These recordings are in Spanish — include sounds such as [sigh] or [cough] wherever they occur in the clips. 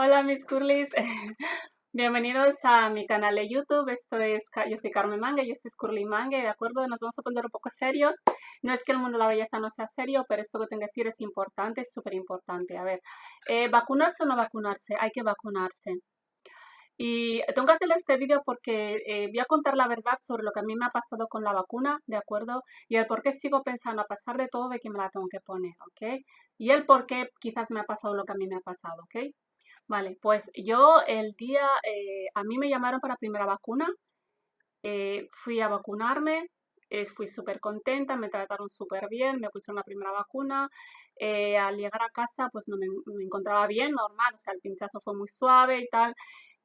Hola mis curlis, [laughs] bienvenidos a mi canal de YouTube, esto es, yo soy Carmen Manga y este es Curly Manga, ¿de acuerdo? Nos vamos a poner un poco serios, no es que el mundo de la belleza no sea serio, pero esto que tengo que decir es importante, es súper importante. A ver, eh, ¿vacunarse o no vacunarse? Hay que vacunarse. Y tengo que hacerle este vídeo porque eh, voy a contar la verdad sobre lo que a mí me ha pasado con la vacuna, ¿de acuerdo? Y el por qué sigo pensando, a pesar de todo, de que me la tengo que poner, ¿ok? Y el por qué quizás me ha pasado lo que a mí me ha pasado, ¿ok? Vale, pues yo el día, eh, a mí me llamaron para primera vacuna, eh, fui a vacunarme, fui súper contenta, me trataron súper bien, me pusieron la primera vacuna. al llegar a casa, pues no me, me, encontraba bien, normal, o sea, el pinchazo fue muy suave y tal.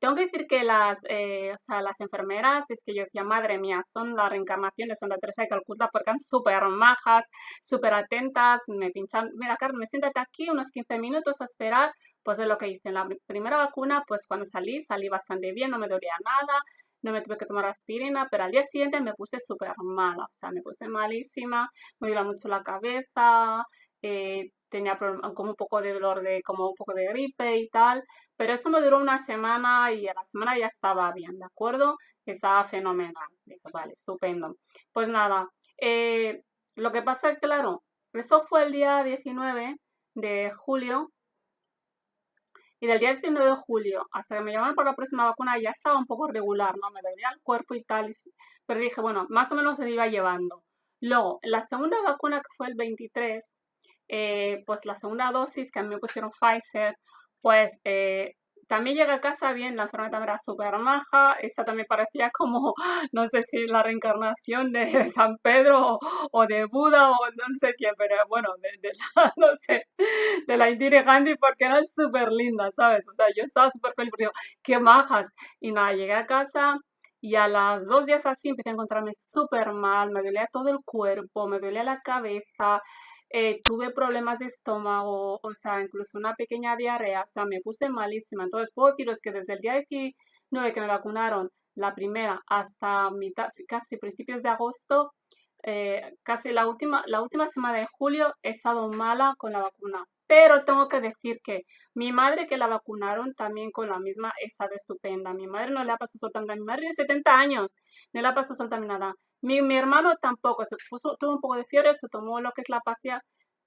Tengo que decir que las, eh, o sea, las enfermeras, es que yo decía, madre mía, son la reencarnación de Santa Teresa de Calcuta porque eran súper majas, súper atentas, me pinchan, mira Carmen, siéntate aquí unos 15 minutos a esperar, pues es lo que hice en la primera vacuna, pues cuando salí, salí bastante bien, no me dolía nada, no me tuve que tomar aspirina, pero al día siguiente me puse súper mala, o sea, me puse malísima, me dolía mucho la cabeza, eh, tenía como un poco de dolor de, como un poco de gripe y tal, pero eso me duró una semana y a la semana ya estaba bien, ¿de acuerdo? Estaba fenomenal. Dije, vale, estupendo. Pues nada, eh, lo que pasa es claro, eso fue el día 19 de julio y del día 19 de julio hasta que me llamaron para la próxima vacuna ya estaba un poco regular, ¿no? Me dolía el cuerpo y tal, pero dije, bueno, más o menos se iba llevando. Luego, la segunda vacuna que fue el 23, eh, pues la segunda dosis que a mí me pusieron Pfizer, pues eh, también llega a casa bien, la enfermedad era súper maja, esa también parecía como, no sé si la reencarnación de [laughs] San Pedro o, de Buda o no sé quién, pero bueno, de, la, [laughs] no sé, de la Indira Gandhi porque era súper linda, ¿sabes? O sea, yo estaba súper feliz porque digo, qué majas. Y nada, llegué a casa y a las dos días así empecé a encontrarme súper mal, me dolía todo el cuerpo, me dolía la cabeza, eh, tuve problemas de estómago, o sea, incluso una pequeña diarrea, o sea, me puse malísima. Entonces puedo deciros que desde el día 19 que me vacunaron, la primera, hasta mitad, casi principios de agosto, eh, casi la última, la última semana de julio he estado mala con la vacuna. Pero tengo que decir que mi madre que la vacunaron también con la misma estado estupenda. Mi madre no le ha pasado absolutamente Mi madre de 70 años no le ha pasado absolutamente nada. Mi, mi hermano tampoco. Se puso, tuvo un poco de fiebre, se tomó lo que es la pastilla.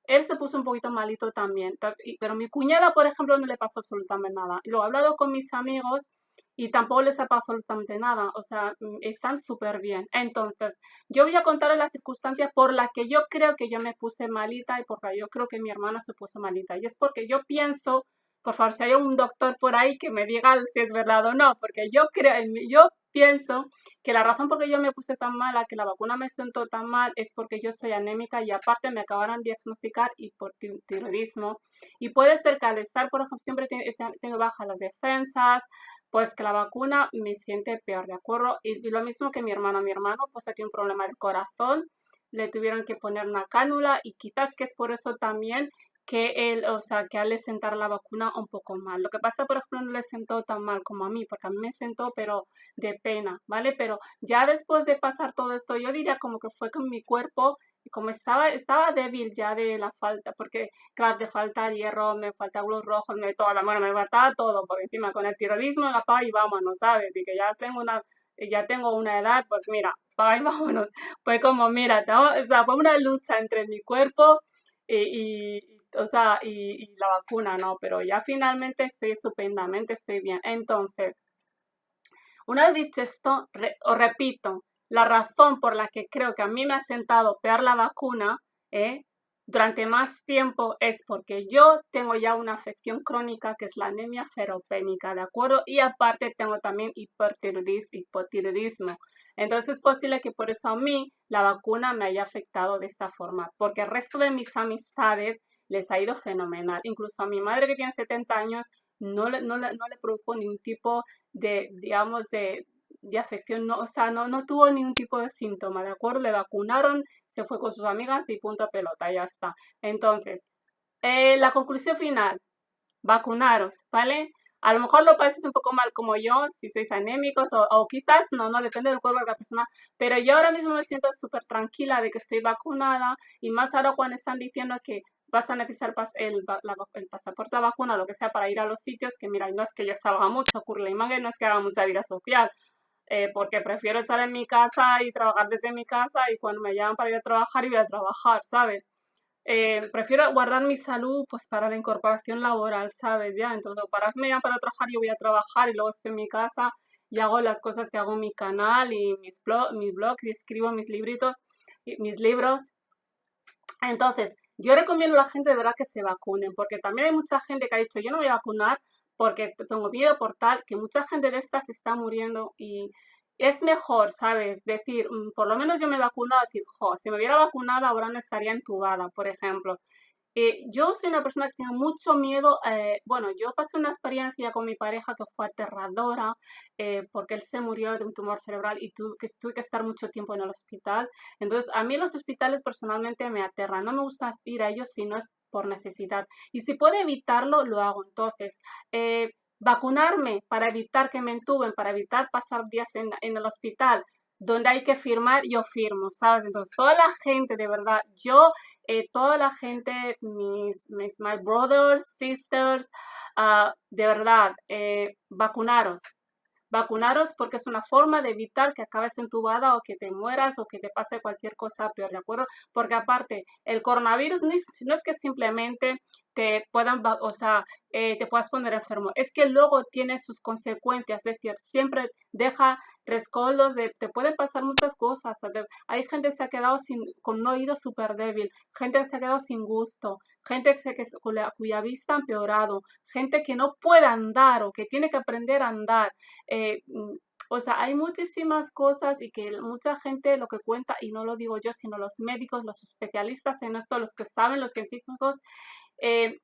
Él se puso un poquito malito también. Pero mi cuñada, por ejemplo, no le pasó absolutamente nada. Lo he hablado con mis amigos y tampoco les ha pasado absolutamente nada, o sea, mm, están súper bien. Entonces, yo voy a contar la circunstancia por la que yo creo que yo me puse malita y porque yo creo que mi hermana se puso malita. Y es porque yo pienso, por favor, si hay un doctor por ahí que me diga si es verdad o no, porque yo creo, yo pienso que la razón por que yo me puse tan mala, que la vacuna me sentó tan mal, es porque yo soy anémica y aparte me acabaron de diagnosticar hipotiroidismo. Y puede ser que al estar, por ejemplo, siempre este, tengo bajas las defensas, pues que la vacuna me siente peor, ¿de acuerdo? Y, lo mismo que mi hermano. Mi hermano pues tiene un problema de corazón, le tuvieron que poner una cánula y quizás que es por eso también que él, o sea, que al le sentar la vacuna un poco mal. Lo que pasa, por ejemplo, no le sentó tan mal como a mí, porque a mí me sentó, pero de pena, ¿vale? Pero ya después de pasar todo esto, yo diría como que fue con mi cuerpo, como estaba, estaba débil ya de la falta, porque claro, te falta hierro, me falta glúcidos rojos, me toda, bueno, me faltaba todo, por encima con el tiroidismo, la paz y vámonos, ¿sabes? Y que ya tengo una, ya tengo una edad, pues mira, pa y [laughs] vámonos. Fue como, mira, o sea, fue una lucha entre mi cuerpo y, y o sea, y, la vacuna, ¿no? Pero ya finalmente estoy estupendamente, estoy bien. Entonces, una vez dicho esto, os repito, la razón por la que creo que a mí me ha sentado peor la vacuna, ¿eh? durante más tiempo es porque yo tengo ya una afección crónica que es la anemia feropénica, ¿de acuerdo? Y aparte tengo también hipotiroidismo. Entonces es posible que por eso a mí la vacuna me haya afectado de esta forma, porque el resto de mis amistades les ha ido fenomenal. Incluso a mi madre que tiene 70 años no le, no le, no le produjo ningún tipo de, digamos, de, de afección, no, o sea, no, no tuvo ningún tipo de síntoma, ¿de acuerdo? Le vacunaron, se fue con sus amigas y punto pelota, ya está. Entonces, eh, la conclusión final, vacunaros, ¿vale? A lo mejor lo pases un poco mal como yo, si sois anémicos o, o quizás, no, no, depende del cuerpo de la persona, pero yo ahora mismo me siento súper tranquila de que estoy vacunada y más ahora cuando están diciendo que vas a necesitar el, el pasaporte, la vacuna, lo que sea, para ir a los sitios, que mira, no es que yo salga mucho, curle y no es que haga mucha vida social, eh, porque prefiero estar en mi casa y trabajar desde mi casa y cuando me llaman para ir a trabajar, y voy a trabajar, ¿sabes? Eh, prefiero guardar mi salud pues para la incorporación laboral, ¿sabes? Ya, entonces para me llaman para trabajar, yo voy a trabajar y luego estoy en mi casa y hago las cosas que hago en mi canal y mis, blog, mis blogs y escribo mis libritos, mis libros. Entonces, yo recomiendo a la gente de verdad que se vacunen, porque también hay mucha gente que ha dicho, yo no voy a vacunar porque tengo miedo por tal, que mucha gente de estas está muriendo y es mejor, ¿sabes? Decir, mm, por lo menos yo me he vacunado, decir, jo, si me hubiera vacunado ahora no estaría entubada, por ejemplo. Eh, yo soy una persona que tiene mucho miedo. Eh, bueno, yo pasé una experiencia con mi pareja que fue aterradora eh, porque él se murió de un tumor cerebral y tuve que, tuve que estar mucho tiempo en el hospital. Entonces, a mí los hospitales personalmente me aterran. No me gusta ir a ellos si no es por necesidad. Y si puedo evitarlo, lo hago. Entonces, vacunarme para evitar que me entuben, para evitar pasar días en, en el hospital, donde hay que firmar, yo firmo, ¿sabes? Entonces, toda la gente, de verdad, yo, eh, toda la gente, mis, mis my brothers, sisters, uh, de verdad, eh, vacunaros, vacunaros porque es una forma de evitar que acabes entubada o que te mueras o que te pase cualquier cosa peor, ¿de acuerdo? Porque aparte, el coronavirus no es, no es que simplemente te puedan, o sea, eh, te puedas poner enfermo. Es que luego tiene sus consecuencias, es decir, siempre deja rescoldos, de, te pueden pasar muchas cosas. hay gente que se ha quedado sin, con un oído súper débil, gente que se ha quedado sin gusto, gente que se, que, cuya vista ha empeorado, gente que no puede andar o que tiene que aprender a andar. Eh, mm, o sea, hay muchísimas cosas y que mucha gente lo que cuenta, y no lo digo yo, sino los médicos, los especialistas en esto, los que saben, los científicos, eh,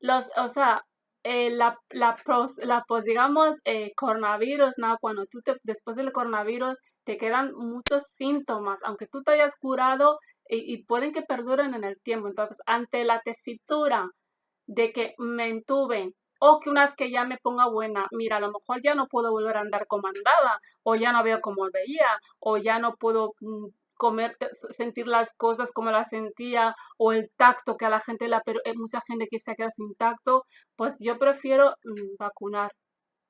los, o sea, eh, la, la, pros, digamos, eh, coronavirus, ¿no? Cuando tú te, después del coronavirus te quedan muchos síntomas, aunque tú te hayas curado y, y pueden que perduren en el tiempo. Entonces, ante la tesitura de que me entuben o que una vez que ya me ponga buena, mira, a lo mejor ya no puedo volver a andar como andaba, o ya no veo como veía, o ya no puedo mm, comer, sentir las cosas como las sentía, o el tacto que a la gente, la, pero hay eh, mucha gente que se ha quedado sin tacto, pues yo prefiero mm, vacunar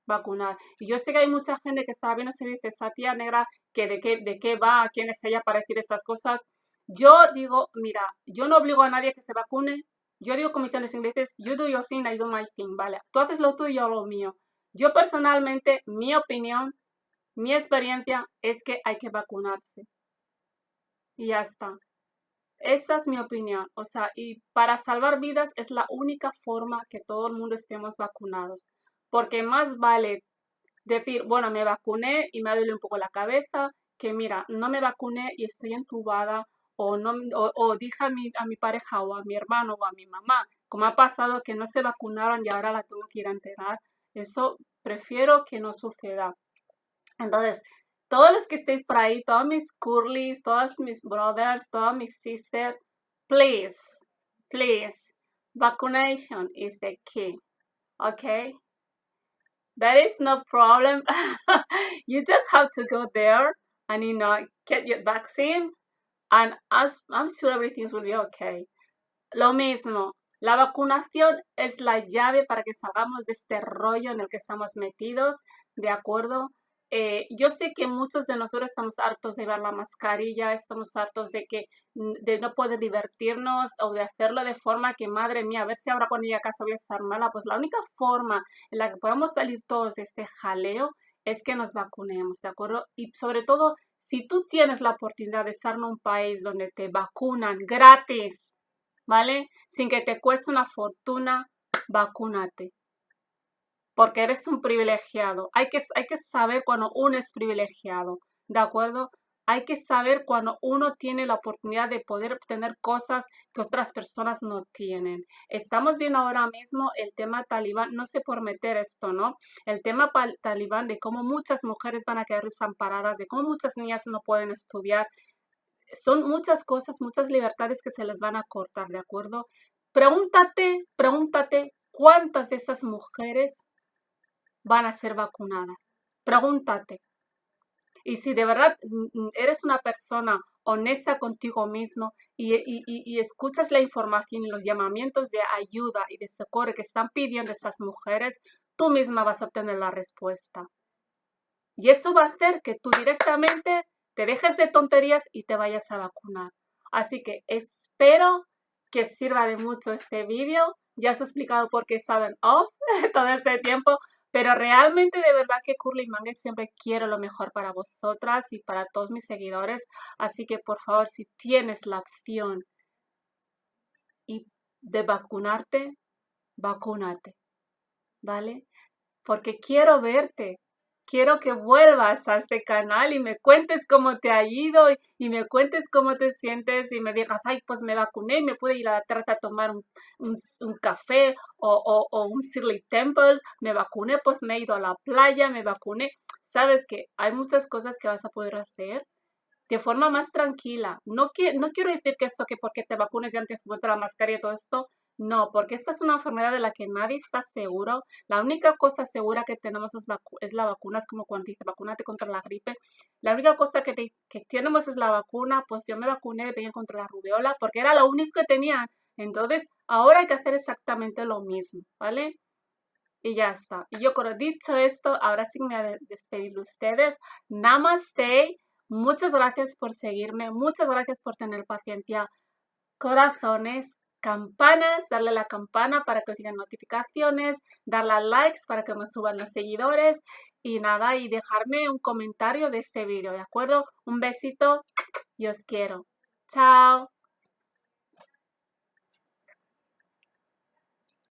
vacunar. Y yo sé que hay mucha gente que está viendo se dice, esa tía negra, que de qué, de qué va, quién es ella para decir esas cosas. Yo digo, mira, yo no obligo a nadie que se vacune, yo digo los ingleses, you do your thing, I do my thing, ¿vale? Tú haces lo tuyo, yo lo mío. Yo personalmente, mi opinión, mi experiencia es que hay que vacunarse. Y ya está. Esa es mi opinión. O sea, y para salvar vidas es la única forma que todo el mundo estemos vacunados. Porque más vale decir, bueno, me vacuné y me duele un poco la cabeza, que mira, no me vacuné y estoy entubada o, no, o, dije a mi, a mi pareja o a mi hermano o a mi mamá, como ha pasado que no se vacunaron y ahora la tengo que ir a enterar, eso prefiero que no suceda. Entonces, todos los que estéis por ahí, todos mis curlies, todos mis brothers, todas mis sisters, please, please, vacunation is the key, okay? That is no problem. [laughs] you just have to go there and, you know, get your vaccine and I'm sure everything will be okay. Lo mismo, la vacunación es la llave para que salgamos de este rollo en el que estamos metidos, ¿de acuerdo? Eh, yo sé que muchos de nosotros estamos hartos de ver la mascarilla, estamos hartos de que de no poder divertirnos o de hacerlo de forma que, madre mía, a ver si ahora cuando llegue a casa voy a estar mala. Pues la única forma en la que podemos salir todos de este jaleo es que nos vacunemos, ¿de acuerdo? Y sobre todo, si tú tienes la oportunidad de estar en un país donde te vacunan gratis, ¿vale? Sin que te cueste una fortuna, vacúnate. Porque eres un privilegiado. Hay que, hay que saber cuando uno es privilegiado, ¿de acuerdo? Hay que saber cuando uno tiene la oportunidad de poder obtener cosas que otras personas no tienen. Estamos viendo ahora mismo el tema talibán, no sé por meter esto, ¿no? El tema talibán de cómo muchas mujeres van a quedar desamparadas, de cómo muchas niñas no pueden estudiar. Son muchas cosas, muchas libertades que se les van a cortar, ¿de acuerdo? Pregúntate, pregúntate cuántas de esas mujeres van a ser vacunadas. Pregúntate. Y si de verdad mm, mm, eres una persona honesta contigo mismo y, escuchas la información y los llamamientos de ayuda y de socorro que están pidiendo esas mujeres, tú misma vas a obtener la respuesta. Y eso va a hacer que tú directamente te dejes de tonterías y te vayas a vacunar. Así que espero que sirva de mucho este vídeo. Ya os he explicado por qué he estado en off [laughs] todo este tiempo, pero realmente de verdad que Curly Mangue siempre quiero lo mejor para vosotras y para todos mis seguidores. Así que por favor, si tienes la opción de vacunarte, vacúnate, ¿vale? Porque quiero verte, quiero que vuelvas a este canal y me cuentes cómo te ha ido y, me cuentes cómo te sientes y me digas, ay, pues me vacuné, me pude ir a la trata a tomar un, café o, un Shirley Temple, me vacuné, pues me he ido a la playa, me vacuné. Sabes que hay muchas cosas que vas a poder hacer de forma más tranquila. No, no quiero decir que esto que porque te vacunes y antes ponte la mascarilla y todo esto, no, porque esta es una enfermedad de la que nadie está seguro. La única cosa segura que tenemos es, la vacuna, es como cuando dice vacunate contra la gripe. La única cosa que, tenemos es la vacuna, pues yo me vacuné de contra la rubiola porque era lo único que tenían. Entonces, ahora hay que hacer exactamente lo mismo, ¿vale? Y ya está. Y yo, he dicho esto, ahora sí me voy a despedir de ustedes. Namaste. Muchas gracias por seguirme. Muchas gracias por tener paciencia. Corazones campanas, darle a la campana para que os sigan notificaciones, darle a likes para que me suban los seguidores y nada, y dejarme un comentario de este vídeo, ¿de acuerdo? Un besito y os quiero. Chao.